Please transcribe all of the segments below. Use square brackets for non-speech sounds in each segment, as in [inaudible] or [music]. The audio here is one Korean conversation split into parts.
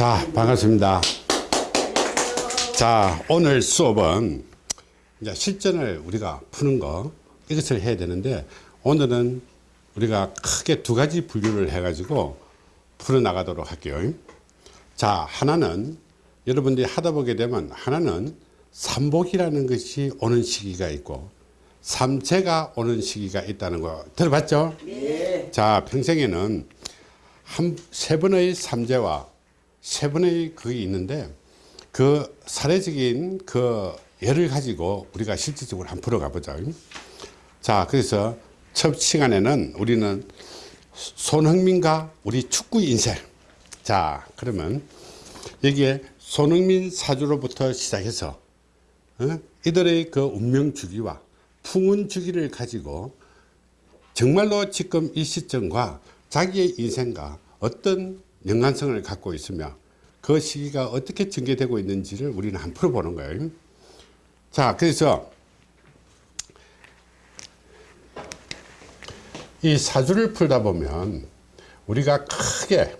자, 반갑습니다. 자, 오늘 수업은 이제 실전을 우리가 푸는 거 이것을 해야 되는데 오늘은 우리가 크게 두 가지 분류를 해 가지고 풀어 나가도록 할게요. 자, 하나는 여러분들이 하다 보게 되면 하나는 삼복이라는 것이 오는 시기가 있고 삼재가 오는 시기가 있다는 거 들어봤죠? 네. 자, 평생에는 한 세 번의 삼재와 세 번의 그게 있는데 그 사례적인 그 예를 가지고 우리가 실질적으로 한번 풀어가 보자. 자, 그래서 첫 시간에는 우리는 손흥민과 우리 축구 인생. 자, 그러면 여기에 손흥민 사주로부터 시작해서 어? 이들의 그 운명 주기와 풍운 주기를 가지고 정말로 지금 이 시점과 자기의 인생과 어떤 연관성을 갖고 있으며 그 시기가 어떻게 전개되고 있는지를 우리는 한번 풀어보는 거예요. 자, 그래서 이 사주를 풀다 보면 우리가 크게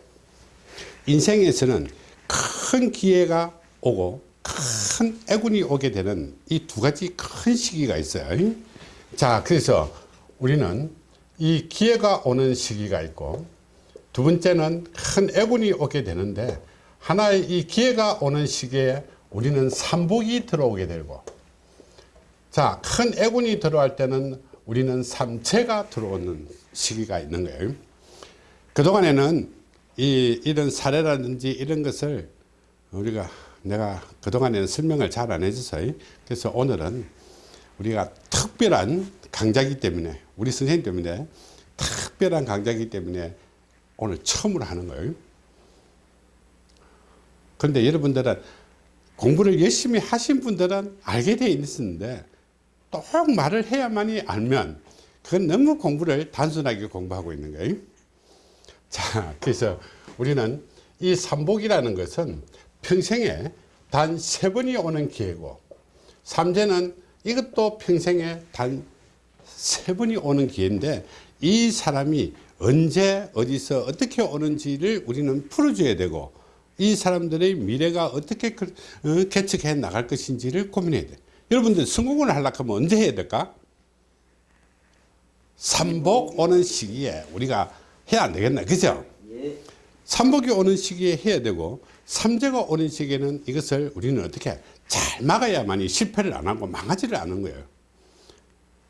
인생에서는 큰 기회가 오고 큰 애군이 오게 되는 이 두 가지 큰 시기가 있어요. 자, 그래서 우리는 이 기회가 오는 시기가 있고 두 번째는 큰 애군이 오게 되는데 하나의 이 기회가 오는 시기에 우리는 삼복이 들어오게 되고 자, 큰 애군이 들어갈 때는 우리는 삼체가 들어오는 시기가 있는 거예요. 그동안에는 이, 이런 사례라든지 이런 것을 우리가 내가 그동안에는 설명을 잘 안 해줘서 그래서 오늘은 우리가 특별한 강좌이기 때문에 우리 선생님 때문에 특별한 강좌이기 때문에 오늘 처음으로 하는 거예요. 그런데 여러분들은 공부를 열심히 하신 분들은 알게 돼 있었는데 또 말을 해야만이 알면 그건 너무 공부를 단순하게 공부하고 있는 거예요. 자, 그래서 우리는 이 삼복이라는 것은 평생에 단 세 번이 오는 기회고 삼재는 이것도 평생에 단 세 번이 오는 기회인데 이 사람이 언제 어디서 어떻게 오는지를 우리는 풀어줘야 되고 이 사람들의 미래가 어떻게 개척해 나갈 것인지를 고민해야 돼. 여러분들 성공을 하려고 하면 언제 해야 될까? 삼복 오는 시기에 우리가 해야 안 되겠나? 그죠? 삼복이 오는 시기에 해야 되고 삼재가 오는 시기에는 이것을 우리는 어떻게 잘 막아야만이 실패를 안 하고 망하지를 않은 거예요.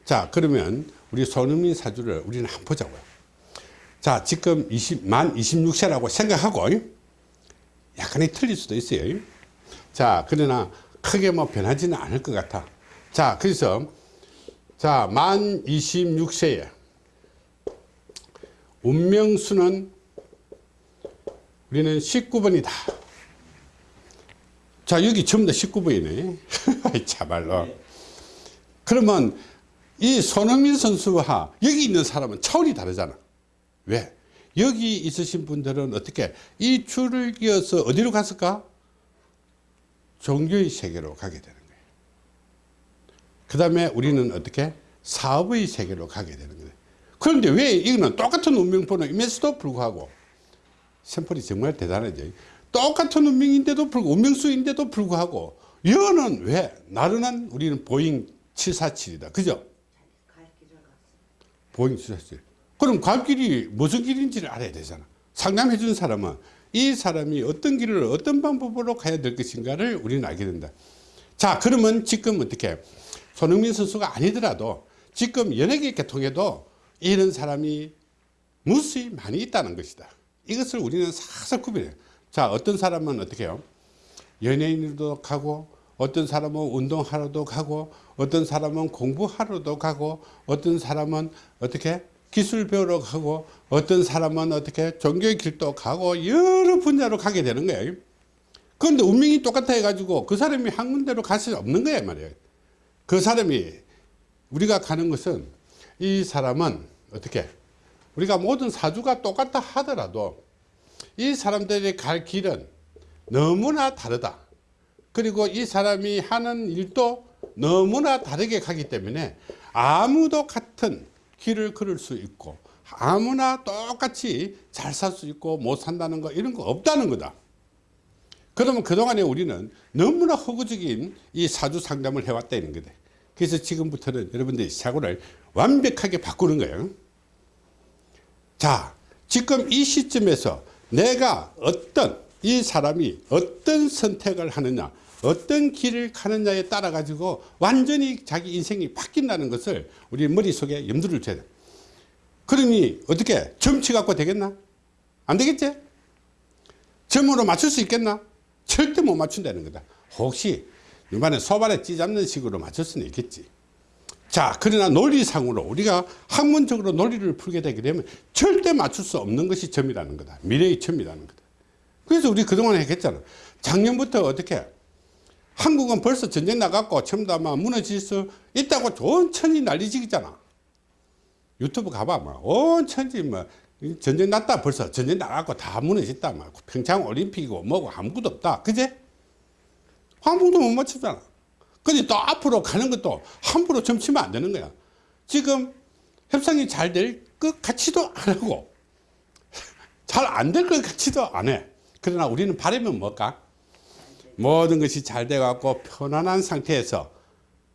자 그러면 우리 손흥민 사주를 우리는 한번 보자고요 자 지금 20, 만 26세라고 생각하고 약간의 틀릴 수도 있어요. 자 그러나 크게 뭐 변하지는 않을 것 같아. 자 그래서 자만 26세에 운명수는 우리는 19번이다. 자 여기 전부 다 19번이네. [laughs] 참말로. 그러면 이 손흥민 선수와 여기 있는 사람은 차원이 다르잖아 왜? 여기 있으신 분들은 어떻게 이 줄을 이어서 어디로 갔을까? 종교의 세계로 가게 되는 거예요. 그 다음에 우리는 어떻게? 사업의 세계로 가게 되는 거예요. 그런데 왜 이거는 똑같은 운명번호임에서도 불구하고 샘플이 정말 대단하죠. 똑같은 운명인데도 불구하고 운명수인데도 불구하고 여는 왜? 나른한 우리는 보잉 747이다. 그죠? 보잉 747 그럼 갈 길이 무슨 길인지를 알아야 되잖아. 상담해 준 사람은 이 사람이 어떤 길을 어떤 방법으로 가야 될 것인가를 우리는 알게 된다. 자 그러면 지금 어떻게 손흥민 선수가 아니더라도 지금 연예계 계통에도 이런 사람이 무수히 많이 있다는 것이다. 이것을 우리는 싹싹 구별해요 자 어떤 사람은 어떻게 해요? 연예인으로도 가고 어떤 사람은 운동하러도 가고 어떤 사람은 공부하러도 가고 어떤 사람은 어떻게 기술 배우러 가고 어떤 사람은 어떻게 종교의 길도 가고 여러 분야로 가게 되는 거예요. 그런데 운명이 똑같아 해가지고 그 사람이 한 군데로 갈 수 없는 거야 말이에요. 그 사람이 우리가 가는 것은 이 사람은 어떻게 우리가 모든 사주가 똑같다 하더라도 이 사람들이 갈 길은 너무나 다르다. 그리고 이 사람이 하는 일도 너무나 다르게 가기 때문에 아무도 같은 길을 걸을 수 있고 아무나 똑같이 잘 살 수 있고 못 산다는 거 이런 거 없다는 거다 그러면 그동안에 우리는 너무나 허구적인 이 사주 상담을 해왔다는 거다. 그래서 지금부터는 여러분들이 사고를 완벽하게 바꾸는 거예요. 자, 지금 이 시점에서 내가 어떤 이 사람이 어떤 선택을 하느냐, 어떤 길을 가느냐에 따라 가지고 완전히 자기 인생이 바뀐다는 것을 우리 머릿속에 염두를 둬야 돼. 그러니 어떻게 점치 갖고 되겠나? 안 되겠지? 점으로 맞출 수 있겠나? 절대 못 맞춘다는 거다. 혹시 이번에 소발에 찌잡는 식으로 맞출 수는 있겠지. 자, 그러나 논리상으로 우리가 학문적으로 논리를 풀게 되게 되면 절대 맞출 수 없는 것이 점이라는 거다. 미래의 점이라는 거다. 그래서 우리 그동안 했겠잖아. 작년부터 어떻게 한국은 벌써 전쟁 나갔고 다막 무너질 수 있다고 좋은 천이 난리지기 잖아. 유튜브 가봐. 막온 천지 뭐 전쟁 났다 벌써 전쟁 나갔고 다 무너졌다. 막 평창 올림픽이고 뭐고 아무것도 없다. 그제? 아무도 못 맞추잖아. 근데 또 앞으로 가는 것도 함부로 점치면 안 되는 거야. 지금 협상이 잘 될 것 같지도 안 하고 [laughs] 잘 안 될 것 같지도 안 해. 그러나 우리는 바라면 뭘까? 모든 것이 잘 돼갖고 편안한 상태에서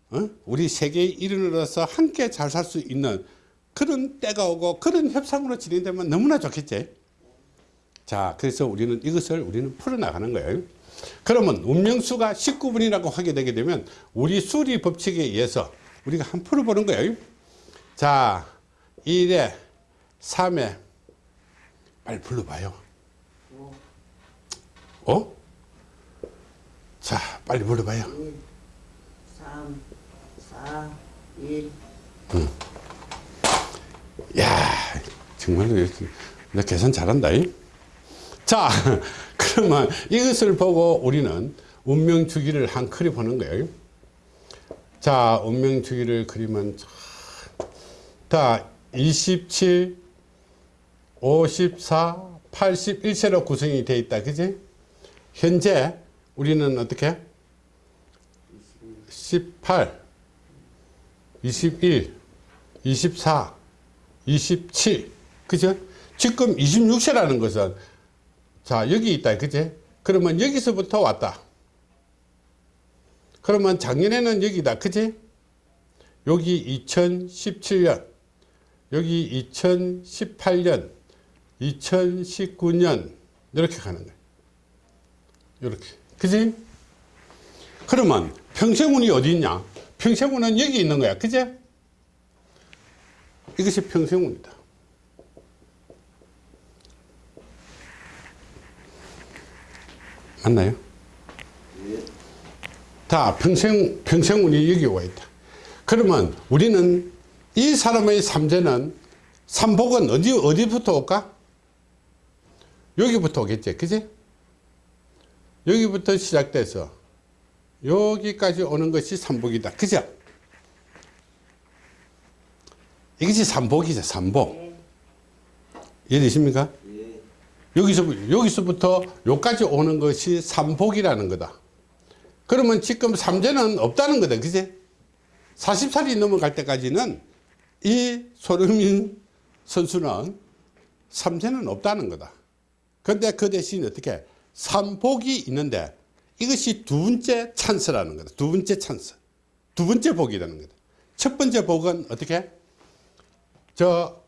어? 우리 세계의 일원으로서 함께 잘 살 수 있는 그런 때가 오고 그런 협상으로 진행되면 너무나 좋겠지. 자, 그래서 우리는 이것을 우리는 풀어나가는 거예요. 그러면 운명수가 19분이라고 하게 되게 되면 우리 수리 법칙에 의해서 우리가 한 풀어보는 거예요. 자, 1에 3에 빨리 불러봐요. 어? 자, 빨리 불러봐요. 3, 4, 1. 야 정말로 나 계산 잘한다. 이? 자, [laughs] 그러면 이것을 보고 우리는 운명 주기를 한 그리 보는 거예요. 자, 운명 주기를 그리면 자, 27, 54, 81세로 구성이 되어 있다. 그지? 현재 우리는 어떻게? 18, 21, 24, 27. 그죠? 지금 26세라는 것은 자, 여기 있다. 그지? 그러면 여기서부터 왔다. 그러면 작년에는 여기다. 그지? 여기 2017년, 여기 2018년, 2019년, 이렇게 가는 거예요. 이렇게. 그지? 그러면 평생운이 어디 있냐? 평생운은 여기 있는 거야. 그지? 이것이 평생운이다. 맞나요? 다 평생, 평생운이 여기 와 있다. 그러면 우리는 이 사람의 삼재는 삼복은 어디, 어디부터 올까? 여기부터 오겠지. 그지? 여기부터 시작돼서 여기까지 오는 것이 삼복이다. 그죠? 이것이 삼복이죠. 삼복. 이해되십니까? 예. 여기서, 여기서부터 여기까지 오는 것이 삼복이라는 거다. 그러면 지금 삼재는 없다는 거다. 그지? 40살이 넘어갈 때까지는 이 소름인 선수는 삼재는 없다는 거다. 근데 그 대신 어떻게 삼복이 있는데 이것이 두 번째 찬스라는 거다. 두 번째 찬스. 두 번째 복이라는 거다. 첫 번째 복은 어떻게? 저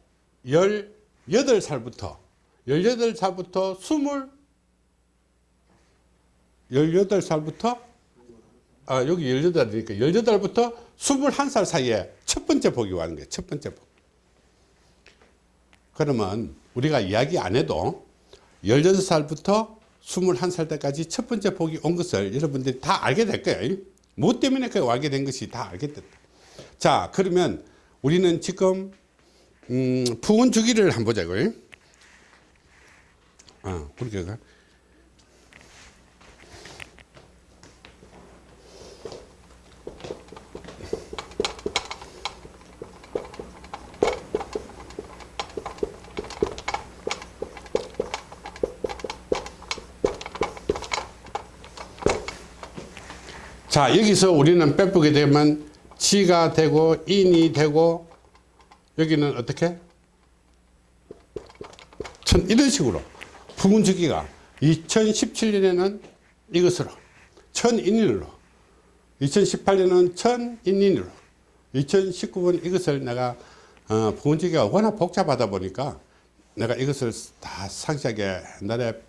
18살부터 18살부터 20 18살부터 아 여기 18이니까 18부터 21살 사이에 첫 번째 복이 와는 거예요. 첫 번째 복. 그러면 우리가 이야기 안 해도 16살부터 21살 때까지 첫 번째 복이 온 것을 여러분들이 다 알게 될 거예요. 뭐 때문에 그 알게 된 것이 다 알게 됐다. 자, 그러면 우리는 지금 음, 부은 주기를 한번 보자고요. 아, 그렇게 자, 여기서 우리는 빼보게 되면 지가 되고 인이 되고 여기는 어떻게? 천 이런 식으로 부분주기가 2017년에는 이것으로 천인인으로 2018년은 천인인으로 2019년 이것을 내가 어, 부원지기가 워낙 복잡하다 보니까 내가 이것을 다 상세하게 옛날에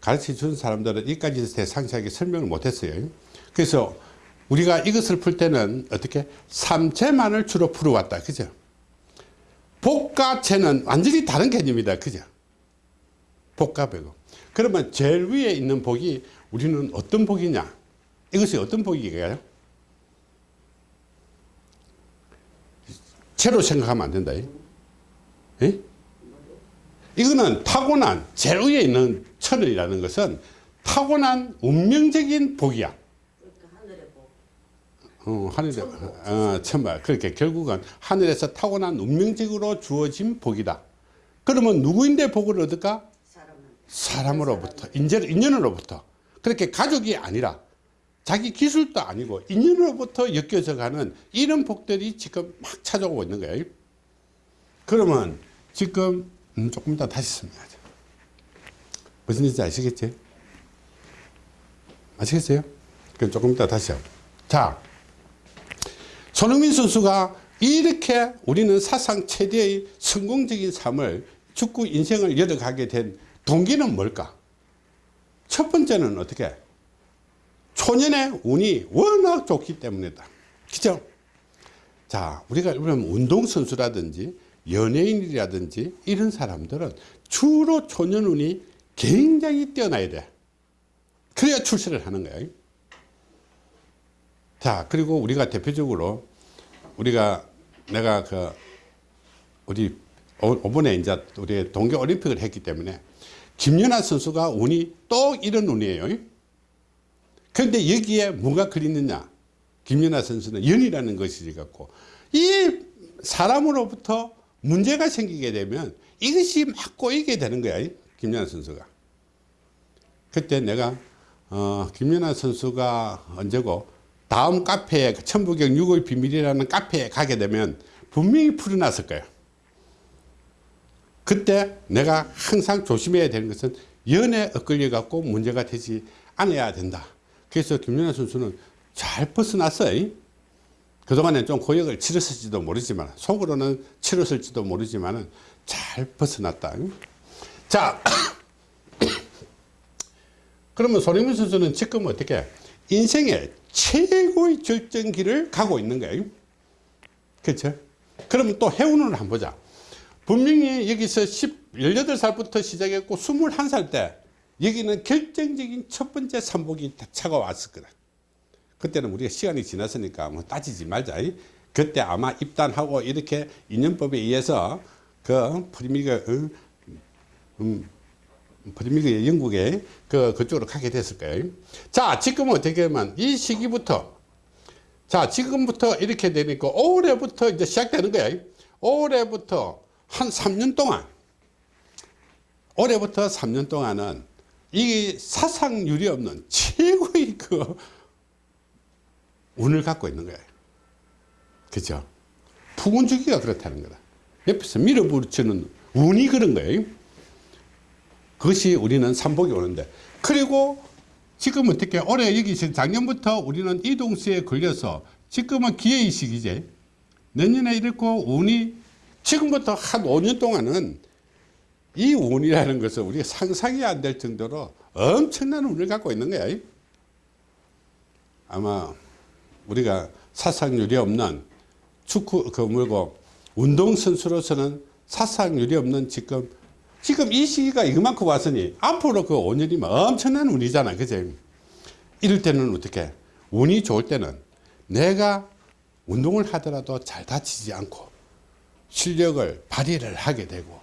가르쳐 준 사람들은 이까지 대 상세하게 설명을 못했어요. 그래서 우리가 이것을 풀 때는 어떻게 삼체만을 주로 풀어왔다. 그죠? 복가체는 완전히 다른 개념이다. 그죠? 복가배고. 그러면 제일 위에 있는 복이 우리는 어떤 복이냐? 이것이 어떤 복이가요? 채로 생각하면 안 된다. 예? 이거는 타고난 제일 위에 있는 천이라는 것은 타고난 운명적인 복이야. 어, 하늘에, 어, 천말. 그렇게 결국은 하늘에서 타고난 운명적으로 주어진 복이다. 그러면 누구인데 복을 얻을까? 사람으로부터, 인연, 인연으로부터. 그렇게 가족이 아니라 자기 기술도 아니고 인연으로부터 엮여져 가는 이런 복들이 지금 막 찾아오고 있는 거예요. 그러면 지금 음, 조금 이따 다시 설명하자. 무슨 일인지 아시겠지? 아시겠어요? 그럼 조금 이따 다시 하고. 자, 손흥민 선수가 이렇게 우리는 사상 최대의 성공적인 삶을 축구 인생을 열어가게 된 동기는 뭘까? 첫 번째는 어떻게? 초년의 운이 워낙 좋기 때문이다. 그죠? 자, 우리가 운동선수라든지 연예인이라든지 이런 사람들은 주로 초년 운이 굉장히 뛰어나야 돼. 그래야 출세를 하는 거야. 자, 그리고 우리가 대표적으로 우리가 내가 그 우리 오- 이번에 이제 우리 동계 올림픽을 했기 때문에 김연아 선수가 운이 또 이런 운이에요. 그런데 여기에 뭐가 그리느냐? 김연아 선수는 연이라는 것이 갖고 이 사람으로부터 문제가 생기게 되면 이것이 막 꼬이게 되는 거야. 김연아 선수가. 그때 내가 어, 김연아 선수가 언제고 다음 카페에 그 천부경 6월 비밀이라는 카페에 가게 되면 분명히 풀어놨을 거예요. 그때 내가 항상 조심해야 되는 것은 연에 엇걸려 갖고 문제가 되지 않아야 된다. 그래서 김연아 선수는 잘 벗어났어요. 그동안에 좀 고역을 치렀을지도 모르지만 속으로는 치렀을지도 모르지만 잘 벗어났다. 자, [coughs] 그러면 손흥민 선수는 지금 어떻게 인생의 최고의 절정기를 가고 있는 거예요. 그렇죠? 그러면 또 해운을 한번 보자. 분명히 여기서 10, 18살부터 시작했고 21살 때 여기는 결정적인 첫 번째 삼복이 다 차가 왔을 거다. 그때는 우리가 시간이 지났으니까 뭐 따지지 말자. 그때 아마 입단하고 이렇게 인연법에 의해서 그 프리미어리그 음, 음, 프리미어리그 영국에 그 그쪽으로 가게 됐을 거예요. 자, 지금은 어떻게 하면 이 시기부터 자, 지금부터 이렇게 되니까 올해부터 이제 시작되는 거예요. 올해부터 한 3년 동안 올해부터 3년 동안은 이 사상률이 없는 최고의 그 운을 갖고 있는 거예요. 그죠? 푸운 주기가 그렇다는 거다. 옆에서 밀어붙이는 운이 그런 거예요. 그것이 우리는 삼복이 오는데. 그리고 지금 어떻게 올해 여기 작년부터 우리는 이동수에 걸려서 지금은 기회의 시기제. 내년에 이렇고 운이 지금부터 한 5년 동안은 이 운이라는 것은 우리가 상상이 안 될 정도로 엄청난 운을 갖고 있는 거야. 아마 우리가 사상률이 없는 축구 그 뭐고 운동 선수로서는 사상률이 없는 지금 지금 이 시기가 이만큼 왔으니 앞으로 그 5년이면 엄청난 운이잖아. 그죠? 이럴 때는 어떻게? 운이 좋을 때는 내가 운동을 하더라도 잘 다치지 않고 실력을 발휘를 하게 되고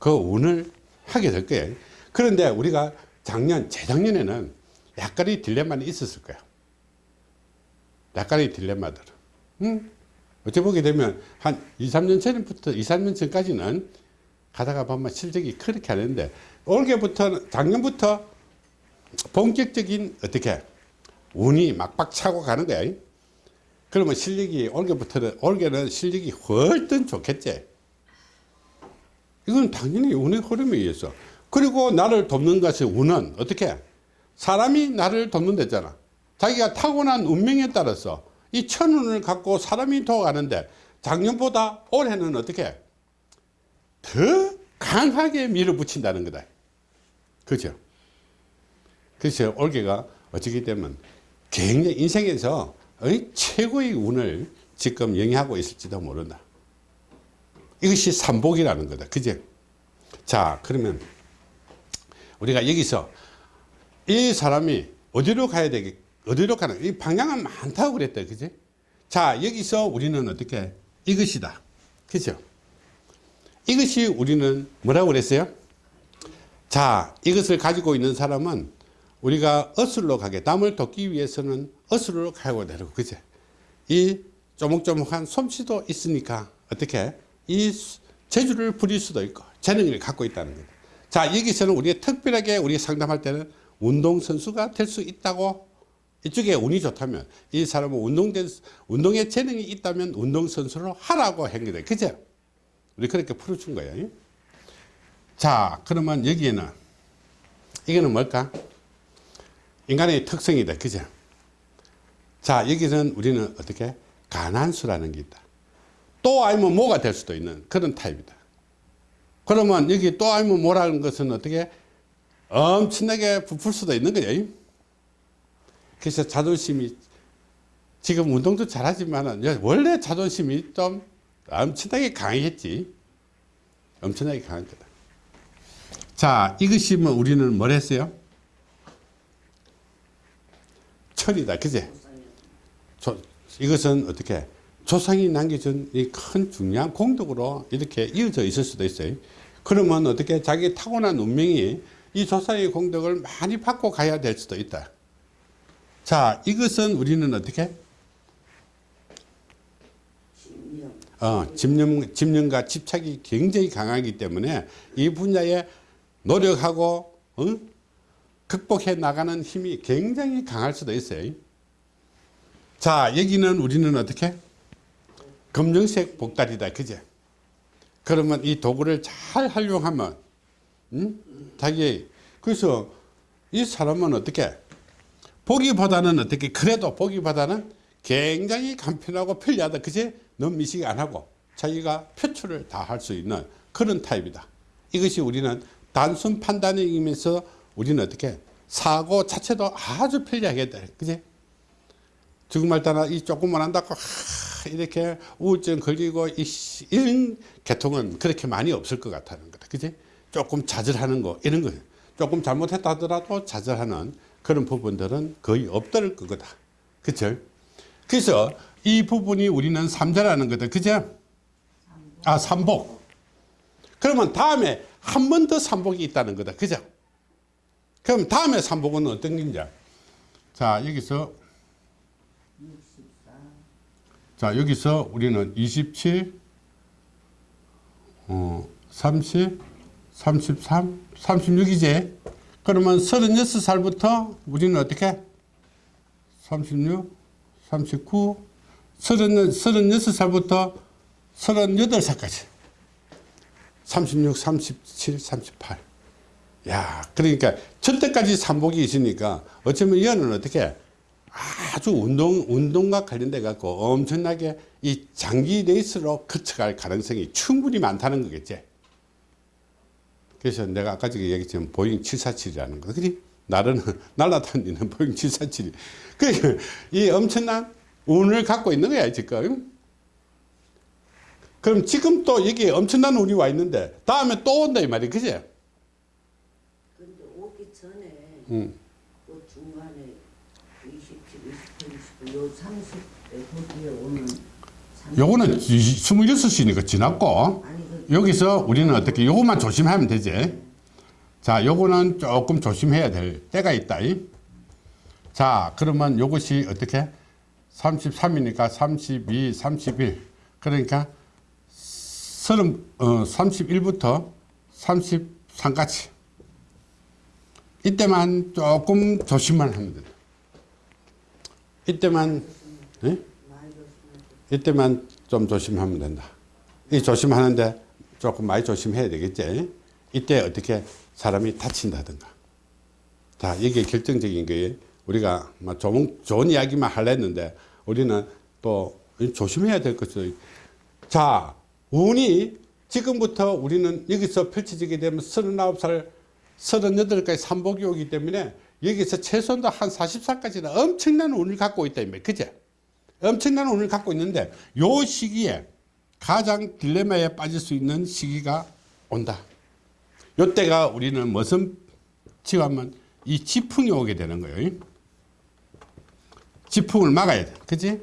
그 운을 하게 될 거예요. 그런데 우리가 작년, 재작년에는 약간의 딜레마는 있었을 거야. 약간의 딜레마들. 응? 어찌 보게 되면 한 2, 3년 전부터, 2, 3년 전까지는 가다가 보면 실적이 그렇게 하는데 올해부터, 작년부터 본격적인 어떻게 운이 막박 차고 가는 거야. 그러면 실력이 올해부터는, 올해는 실력이 훨씬 좋겠지. 이건 당연히 운의 흐름에 의해서. 그리고 나를 돕는 것의 운은 어떻게? 사람이 나를 돕는댔잖아. 자기가 타고난 운명에 따라서 이 천운을 갖고 사람이 도와가는데 작년보다 올해는 어떻게 더 강하게 밀어붙인다는 거다. 그죠? 그래서 올해가 어찌기 때문에 굉장히 인생에서 최고의 운을 지금 영위하고 있을지도 모른다. 이것이 삼복이라는 거다. 그죠? 자, 그러면 우리가 여기서 이 사람이 어디로 가야 되겠, 어디로 가는, 이 방향은 많다고 그랬다. 그지? 자, 여기서 우리는 어떻게, 이것이다. 그죠? 이것이 우리는 뭐라고 그랬어요? 자, 이것을 가지고 있는 사람은 우리가 어슬로 가게, 남을 돕기 위해서는 어슬로 가고 되고, 그죠? 이 조목조목한 솜씨도 있으니까 어떻게 이 재주를 부릴 수도 있고 재능을 갖고 있다는 거다. 자 여기서는 우리가 특별하게 우리 상담할 때는 운동선수가 될 수 있다고 이쪽에 운이 좋다면 이 사람은 운동된 운동에 재능이 있다면 운동선수로 하라고 한 거다. 그죠? 우리 그렇게 풀어준 거예요. 자 그러면 여기에는 이거는 뭘까? 인간의 특성이다. 그죠? 자 여기는 우리는 어떻게 가난수라는 게 있다 또 아니면 뭐가 될 수도 있는 그런 타입이다 그러면 여기 또 아니면 뭐라는 것은 어떻게 엄청나게 부풀 수도 있는 거죠 그래서 자존심이 지금 운동도 잘하지만 원래 자존심이 좀 엄청나게 강했지. 엄청나게 강한 거다. 자 이것이 뭐 우리는 뭘 했어요? 철이다. 그제? 조, 이것은 어떻게? 조상이 남겨준 이 큰 중요한 공덕으로 이렇게 이어져 있을 수도 있어요. 그러면 어떻게? 자기 타고난 운명이 이 조상의 공덕을 많이 받고 가야 될 수도 있다. 자, 이것은 우리는 어떻게? 집념. 어, 집념, 집념과 집착이 굉장히 강하기 때문에 이 분야에 노력하고, 어? 극복해 나가는 힘이 굉장히 강할 수도 있어요. 자, 여기는 우리는 어떻게? 검정색 복다리다. 그제? 그러면 이 도구를 잘 활용하면, 음? 자기, 그래서 이 사람은 어떻게? 보기보다는 어떻게? 그래도 보기보다는 굉장히 간편하고 편리하다. 그제? 너무 미식 안 하고 자기가 표출을 다 할 수 있는 그런 타입이다. 이것이 우리는 단순 판단이면서 우리는 어떻게? 사고 자체도 아주 편리하게 돼. 그제? 정말 따라 이 조금만 한다고 하, 이렇게 우울증 걸리고 이, 씨- 이런 계통은 그렇게 많이 없을 것 같다는 거다. 그지? 조금 좌절하는 거 이런 거 조금 잘못했다 하더라도 좌절하는 그런 부분들은 거의 없을 거다. 그쵸? 그래서 이 부분이 우리는 삼자라는 거다. 그죠? 아, 삼복. 그러면 다음에 한 번 더 삼복이 있다는 거다. 그죠? 그럼 다음에 삼복은 어떤 건지. 자, 여기서 64. 자 여기서 우리는 27 어, 30 33 36이제 그러면 36살부터 우리는 어떻게 36 39 30, 36 살부터 38살까지 36 37 38 야, 그러니까 저때까지 삼복이 있으니까 어쩌면 얘는 어떻게 아주 운동, 운동과 관련돼 갖고 엄청나게 이 장기 레이스로 거쳐갈 가능성이 충분히 많다는 거겠지. 그래서 내가 아까 전에 얘기했지만 보잉 747이라는 거. 그지? 나는 [laughs] 날아다니는 보잉 747이. 그, 이 엄청난 운을 갖고 있는 거야, 지금. 그럼 지금 또 여기 엄청난 운이 와 있는데 다음에 또 온다 이 말이야. 그지? 근데 오기 전에 응. 그 중간에 27, 28, 29, 요 30대 거기에 오는 30 요거는 26이니까 지났고 아니 그 여기서 우리는 어떻게 요것만 조심하면 되지 자 요거는 조금 조심해야 될 때가 있다 이. 자 그러면 요것이 어떻게 33이니까 32 31 그러니까 30, 어, 31부터 33까지 이때만 조금 조심만 하면 된다 이때만 예? 이때만 좀 조심하면 된다. 이 조심하는데 조금 많이 조심해야 되겠지. 이때 어떻게 사람이 다친다든가 자, 이게 결정적인 거예요. 우리가 막 좋은, 좋은 이야기만 하려 했는데 우리는 또 조심해야 될 것이 자, 운이 지금부터 우리는 여기서 펼쳐지게 되면 39살, 38까지 삼복이 오기 때문에 여기서 최소한도 한 40살까지는 엄청난 운을 갖고 있다. 그제? 엄청난 운을 갖고 있는데 요 시기에 가장 딜레마에 빠질 수 있는 시기가 온다. 요때가 우리는 무슨 지하면 이 지풍이 오게 되는 거예요. 지풍을 막아야 돼. 그지?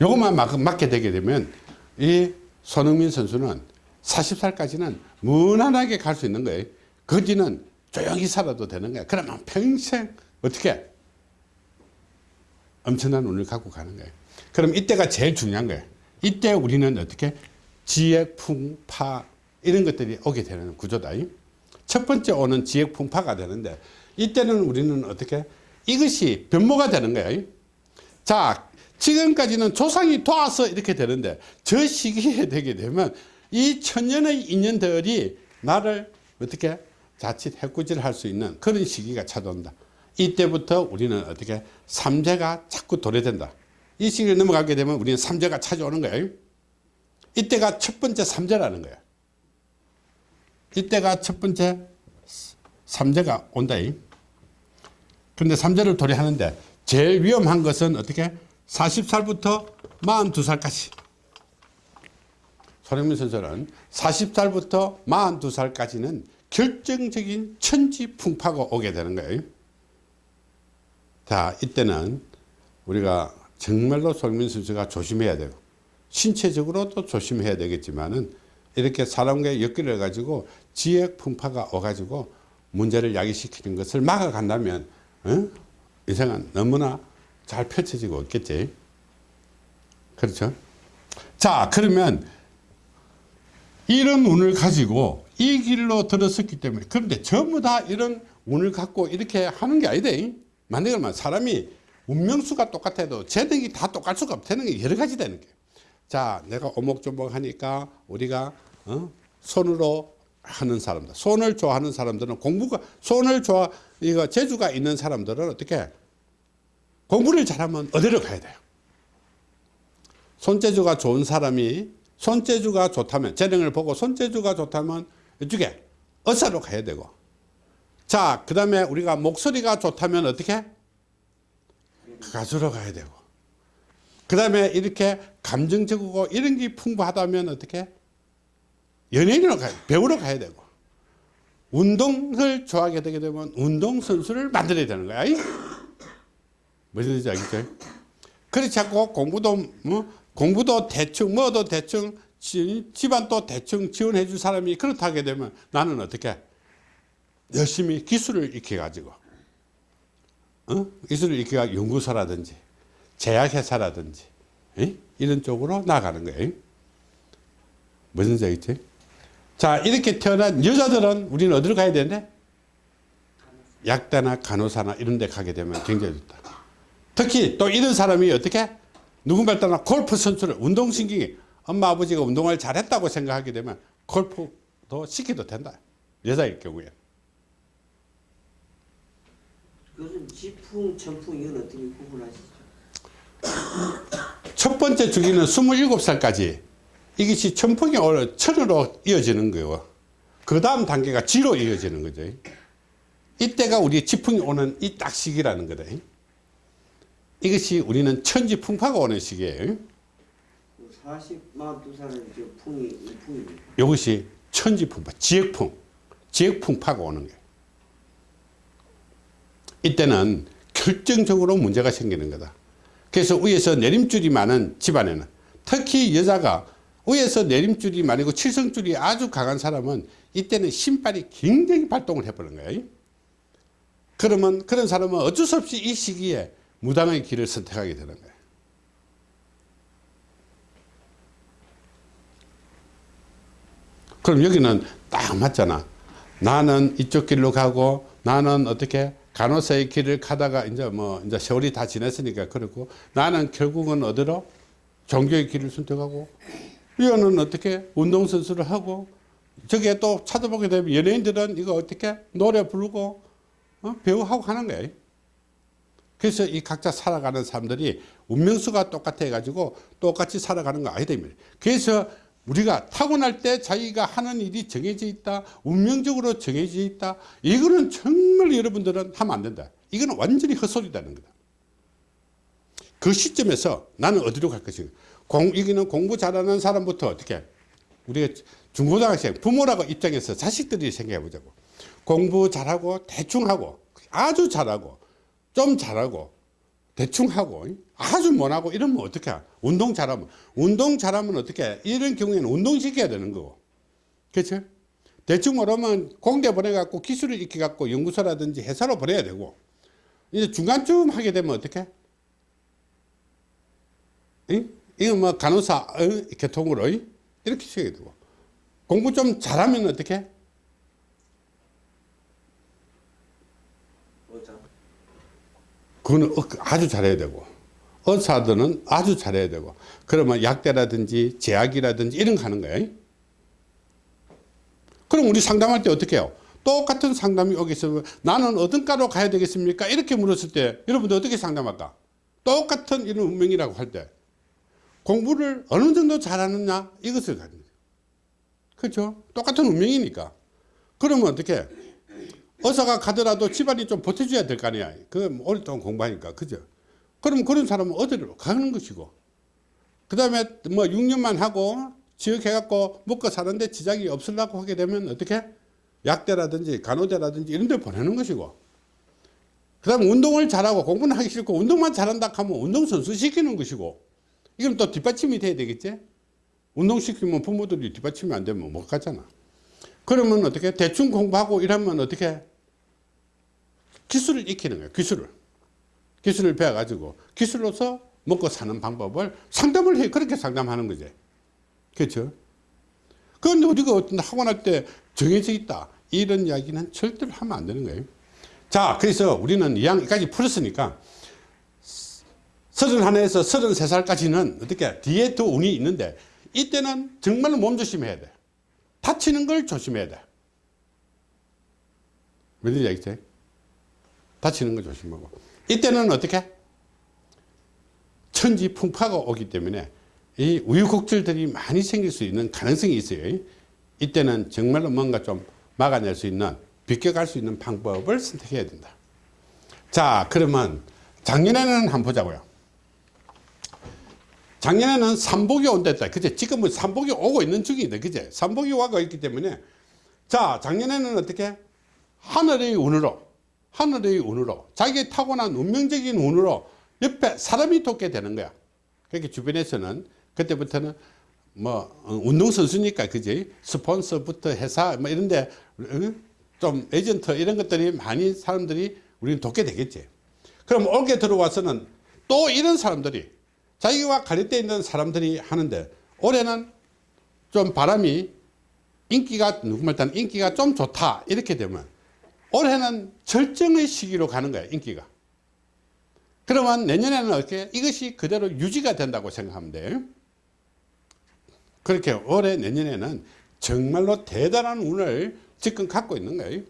요것만 막, 막게 되게 되면 이 손흥민 선수는 40살까지는 무난하게 갈 수 있는 거예요. 그 뒤는 조용히 살아도 되는 거야. 그러면 평생 어떻게 엄청난 운을 갖고 가는 거예요. 그럼 이때가 제일 중요한 거예요. 이때 우리는 어떻게 지액, 풍파 이런 것들이 오게 되는 구조다. 첫 번째 오는 지액, 풍파가 되는데 이때는 우리는 어떻게 이것이 변모가 되는 거예요. 자, 지금까지는 조상이 도와서 이렇게 되는데 저 시기에 [laughs] 되게 되면 이 천년의 인연들이 나를 어떻게 자칫 해꾸질 할 수 있는 그런 시기가 찾아온다. 이때부터 우리는 어떻게 삼재가 자꾸 도래된다. 이 시기를 넘어가게 되면 우리는 삼재가 찾아오는 거예요. 이때가 첫 번째 삼재라는 거야. 이때가 첫 번째 삼재가 온다. 그런데 삼재를 도래하는데 제일 위험한 것은 어떻게 40살부터 42살까지 손흥민 선수는 40살부터 42살까지는 결정적인 천지풍파가 오게 되는 거예요. 자, 이때는 우리가 정말로 손흥민 선수가 조심해야 돼요. 신체적으로도 조심해야 되겠지만은 이렇게 사람과 엮여 가지고 지역 풍파가 와가지고 문제를 야기시키는 것을 막아간다면 어? 인생은 너무나 잘 펼쳐지고 있겠지. 그렇죠? 자, 그러면 이런 운을 가지고 이 길로 들어섰기 때문에 그런데 전부 다 이런 운을 갖고 이렇게 하는 게 아니다. 만약에 말 사람이 운명수가 똑같아도 재능이 다 똑같을 수가 없다는 게 여러 가지 되는 게. 자, 내가 오목조목 하니까 우리가 어? 손으로 하는 사람들, 손을 좋아하는 사람들은 공부가 손을 좋아 이거 재주가 있는 사람들은 어떻게 공부를 잘하면 어디로 가야 돼요? 손재주가 좋은 사람이 손재주가 좋다면 재능을 보고 손재주가 좋다면 이쪽에 어사로 가야 되고. 자그 다음에 우리가 목소리가 좋다면 어떻게 가수로 가야 되고. 그 다음에 이렇게 감정적이고 이런 게 풍부하다면 어떻게 연예인으로 가야 배우로 가야 되고 운동을 좋아하게 되게 되면 운동선수를 만들어야 되는 거야 무슨 뜻인지 알겠죠? 그렇지 않고 공부도 뭐 공부도 대충 뭐도 대충 지- 집안도 대충 지원해 줄 사람이 그렇다 하게 되면 나는 어떻게 열심히 기술을 익혀 가지고 어? 기술을 익혀 가지고 연구소라든지 제약회사라든지 에? 이런 쪽으로 나가는 거예요 무슨 뜻이지? 자 이렇게 태어난 여자들은 우리는 어디로 가야 되는데? 약대나 간호사나 이런 데 가게 되면 굉장히 좋다. 특히 또 이런 사람이 어떻게? 누군가를 떠나 골프 선수를 운동신경이 엄마 아버지가 운동을 잘했다고 생각하게 되면 골프도 시켜도 된다. 여자일 경우에. 그것은 지풍, 천풍 이건 어떻게 구분하시죠? 첫 번째 주기는 27살까지 이것이 천풍이 오늘 천으로 이어지는 거고 그 다음 단계가 지로 이어지는 거죠 이때가 우리 지풍이 오는 이 딱 시기라는 거다 이것이 우리는 천지풍파가 오는 시기예요 40, 42살은 저 풍이, 이 풍입니다. 이것이 천지풍파, 지역풍, 지역풍파가 오는 거예요. 이때는 결정적으로 문제가 생기는 거다. 그래서 위에서 내림줄이 많은 집안에는 특히 여자가 위에서 내림줄이 많고 칠성줄이 아주 강한 사람은 이때는 신발이 굉장히 발동을 해버리는 거예요. 그러면 그런 사람은 어쩔 수 없이 이 시기에 무당의 길을 선택하게 되는 거예요. 그럼 여기는 딱 맞잖아. 나는 이쪽 길로 가고 나는 어떻게 간호사의 길을 가다가 이제 뭐 이제 세월이 다 지났으니까 그렇고 나는 결국은 어디로 종교의 길을 선택하고 이거는 어떻게 운동선수를 하고 저게 또 찾아보게 되면 연예인들은 이거 어떻게 노래 부르고 어? 배우하고 하는 거예요. 그래서 이 각자 살아가는 사람들이 운명수가 똑같아 가지고 똑같이 살아가는 거 아니다. 그래서 우리가 타고날 때 자기가 하는 일이 정해져 있다. 운명적으로 정해져 있다. 이거는 정말 여러분들은 하면 안 된다. 이거는 완전히 헛소리다는 거다. 그 시점에서 나는 어디로 갈 것인가. 공, 여기는 공부 잘하는 사람부터 어떻게 우리가 중고등학생 부모라고 입장에서 자식들이 생각해 보자고. 공부 잘하고 대충 하고 아주 잘하고 좀 잘하고 대충 하고 아주 못하고 이러면 어떻게 해? 운동 잘하면 운동 잘하면 어떻게 해? 이런 경우에는 운동 시켜야 되는 거고 그렇죠? 대충 모르면 공대 보내갖고 기술을 익혀갖고 연구소라든지 회사로 보내야 되고 이제 중간쯤 하게 되면 어떻게 이? 이거 뭐 간호사 어? 교통으로 이? 이렇게 시켜야 되고. 공부 좀 잘하면 어떻게 그거는 어- 아주 잘해야 되고. 의사들은 아주 잘해야 되고. 그러면 약대라든지 제약이라든지 이런 거 하는 거예요 그럼 우리 상담할 때 어떻게 해요? 똑같은 상담이 오게 있으면 나는 어떤 과로 가야 되겠습니까? 이렇게 물었을 때 여러분들 어떻게 상담할까? 똑같은 이런 운명이라고 할때 공부를 어느 정도 잘하느냐 이것을 거예요 그렇죠 똑같은 운명이니까 그러면 어떻게 의사가 가더라도 집안이 좀 버텨줘야 될 거 아니야. 그 오랫동안 공부하니까. 그죠? 그럼 그런 사람은 어디로 가는 것이고. 그 다음에 뭐 6년만 하고 지역해갖고 먹고 사는데 지장이 없으려고 하게 되면 어떻게? 약대라든지 간호대라든지 이런 데 보내는 것이고. 그 다음에 운동을 잘하고 공부는 하기 싫고 운동만 잘한다 하면 운동선수 시키는 것이고. 이건 또 뒷받침이 돼야 되겠지? 운동시키면 부모들이 뒷받침이 안 되면 못 가잖아. 그러면 어떻게? 대충 공부하고 이러면 어떻게? 기술을 익히는 거예요 기술을. 기술을 배워 가지고 기술로서 먹고 사는 방법을 상담을 해. 그렇게 상담하는 거지. 그렇죠? 그런데 우리가 어떤 학원할 때 정해져 있다. 이런 이야기는 절대로 하면 안 되는 거예요. 자 그래서 우리는 2학년까지 풀었으니까 서른 하나에서 서른 세 살까지는 어떻게 뒤에 더 운이 있는데 이때는 정말로 몸 조심해야 돼 다치는 걸 조심해야 돼. 뭔지 알겠지? 다치는 걸 조심하고. 이때는 어떻게? 천지 풍파가 오기 때문에 이 우유곡절들이 많이 생길 수 있는 가능성이 있어요. 이때는 정말로 뭔가 좀 막아낼 수 있는, 비껴갈 수 있는 방법을 선택해야 된다. 자, 그러면 작년에는 한번 보자고요. 작년에는 삼복이 온댔다. 그제 지금은 삼복이 오고 있는 중이다. 그제 삼복이 와가 있기 때문에 자 작년에는 어떻게 하늘의 운으로 하늘의 운으로 자기 타고난 운명적인 운으로 옆에 사람이 돕게 되는 거야. 그렇게 주변에서는 그때부터는 뭐 어, 운동선수니까 그지 스폰서부터 회사 뭐 이런데 어? 좀 에이전트 이런 것들이 많이 사람들이 우리는 돕게 되겠지. 그럼 올게 들어와서는 또 이런 사람들이 자기와 가리대 있는 사람들이 하는데 올해는 좀 바람이 인기가 누구말 따는 인기가 좀 좋다 이렇게 되면 올해는 절정의 시기로 가는 거야 인기가. 그러면 내년에는 어떻게 이것이 그대로 유지가 된다고 생각하면 돼요? 그렇게 올해 내년에는 정말로 대단한 운을 지금 갖고 있는 거예요.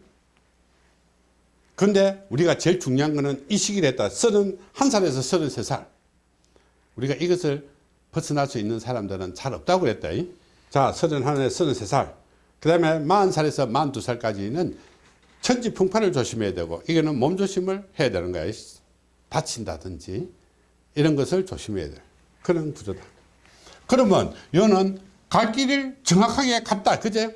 근데 우리가 제일 중요한 거는 이 시기를 했다. 31살에서 33살 우리가 이것을 벗어날 수 있는 사람들은 잘 없다고 그랬다. 자, 31에 33살. 그 다음에 40살에서 42살까지는 천지풍파를 조심해야 되고, 이거는 몸조심을 해야 되는 거야. 다친다든지, 이런 것을 조심해야 돼. 그런 구조다. 그러면, 이거는 갈 길을 정확하게 갔다. 그제?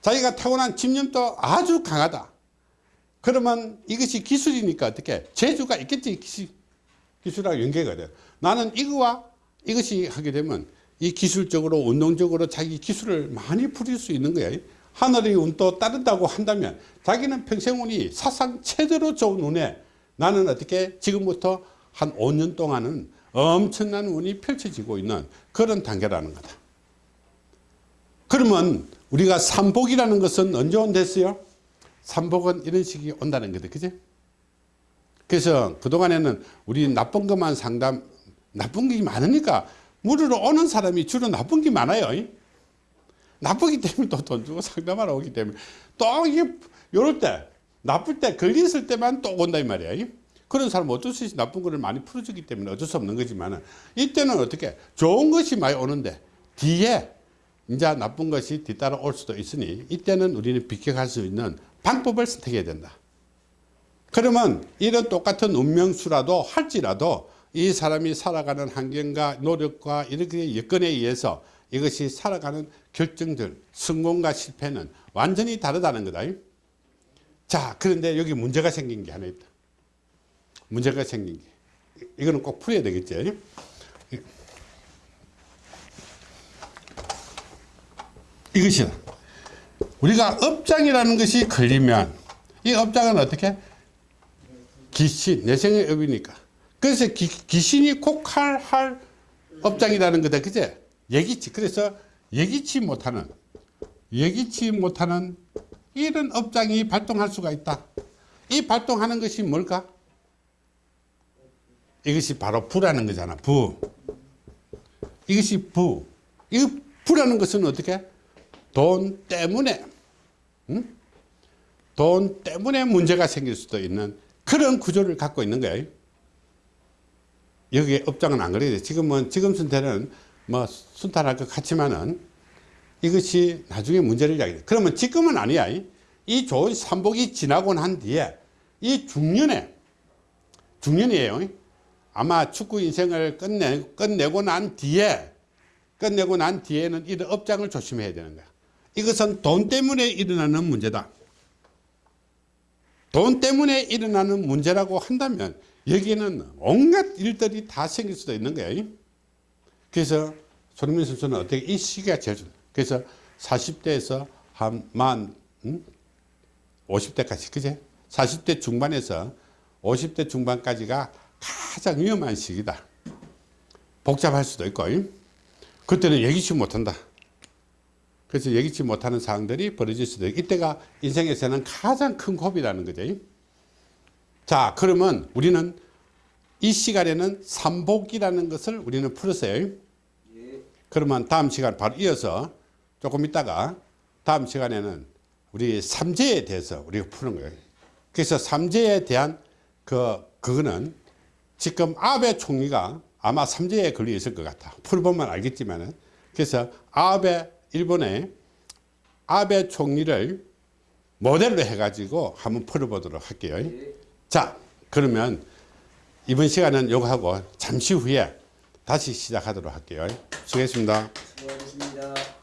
자기가 타고난 집념도 아주 강하다. 그러면 이것이 기술이니까 어떻게? 재주가 있겠지. 기술. 기술하고 연계가 돼. 나는 이거와 이것이 하게 되면 이 기술적으로 운동적으로 자기 기술을 많이 부릴 수 있는 거야. 하늘의 운도 따른다고 한다면 자기는 평생 운이 사상 최대로 좋은 운에 나는 어떻게 지금부터 한 5년 동안은 엄청난 운이 펼쳐지고 있는 그런 단계라는 거다. 그러면 우리가 삼복이라는 것은 언제 온댔어요? 삼복은 이런 식이 온다는 거다. 그지? 그래서 그동안에는 우리 나쁜 것만 상담, 나쁜 게 많으니까 물으러 오는 사람이 주로 나쁜 게 많아요. 나쁘기 때문에 또 돈 주고 상담하러 오기 때문에 또 이게 요럴 때 나쁠 때 걸렸을 때만 또 온다 이 말이야. 그런 사람은 어쩔 수 없이 나쁜 거를 많이 풀어주기 때문에 어쩔 수 없는 거지만 이때는 어떻게 좋은 것이 많이 오는데 뒤에 이제 나쁜 것이 뒤따라 올 수도 있으니 이때는 우리는 비켜갈 수 있는 방법을 선택해야 된다. 그러면 이런 똑같은 운명수라도 할지라도 이 사람이 살아가는 환경과 노력과 이렇게 여건에 의해서 이것이 살아가는 결정들, 성공과 실패는 완전히 다르다는 거다. 자, 그런데 여기 문제가 생긴 게 하나 있다. 문제가 생긴 게. 이거는 꼭 풀어야 되겠지. 이것이다. 우리가 업장이라는 것이 걸리면 이 업장은 어떻게? 귀신, 내생의 업이니까. 그래서 기, 귀신이 콕할 할 업장이라는 거다. 그제? 예기치. 그래서 예기치 못하는, 예기치 못하는 이런 업장이 발동할 수가 있다. 이 발동하는 것이 뭘까? 이것이 바로 부라는 거잖아. 부. 이것이 부. 이 부라는 것은 어떻게? 돈 때문에, 응? 돈 때문에 문제가 생길 수도 있는 그런 구조를 갖고 있는 거예요. 여기에 업장은 안 그래요. 지금은, 지금 순태는 뭐 순탄할 것 같지만은 이것이 나중에 문제를 야기해. 그러면 지금은 아니야. 이 좋은 삼복이 지나고 난 뒤에 이 중년에, 중년이에요. 아마 축구 인생을 끝내, 끝내고 난 뒤에, 끝내고 난 뒤에는 이런 업장을 조심해야 되는 거야. 이것은 돈 때문에 일어나는 문제다. 돈 때문에 일어나는 문제라고 한다면 여기에는 온갖 일들이 다 생길 수도 있는 거예요. 그래서 손흥민 선수는 어떻게 이 시기가 제일 좋 그래서 40대에서 한만 음? 50대까지 그제 40대 중반에서 50대 중반까지가 가장 위험한 시기다. 복잡할 수도 있고 그때는 예기치 못한다. 그래서 예기치 못하는 상황들이 벌어질 수도 있고 이때가 인생에서는 가장 큰 고비라는 거죠. 자 그러면 우리는 이 시간에는 삼복이라는 것을 우리는 풀었어요. 예. 그러면 다음 시간 바로 이어서 조금 있다가 다음 시간에는 우리 삼재에 대해서 우리가 푸는 거예요. 그래서 삼재에 대한 그 그거는 지금 아베 총리가 아마 삼재에 걸려 있을 것 같아. 풀어보면 알겠지만은 그래서 아베 일본의 아베 총리를 모델로 해가지고 한번 풀어보도록 할게요. 예. 자, 그러면 이번 시간은 요거 하고 잠시 후에 다시 시작하도록 할게요. 수고했습니다. 수고하셨습니다.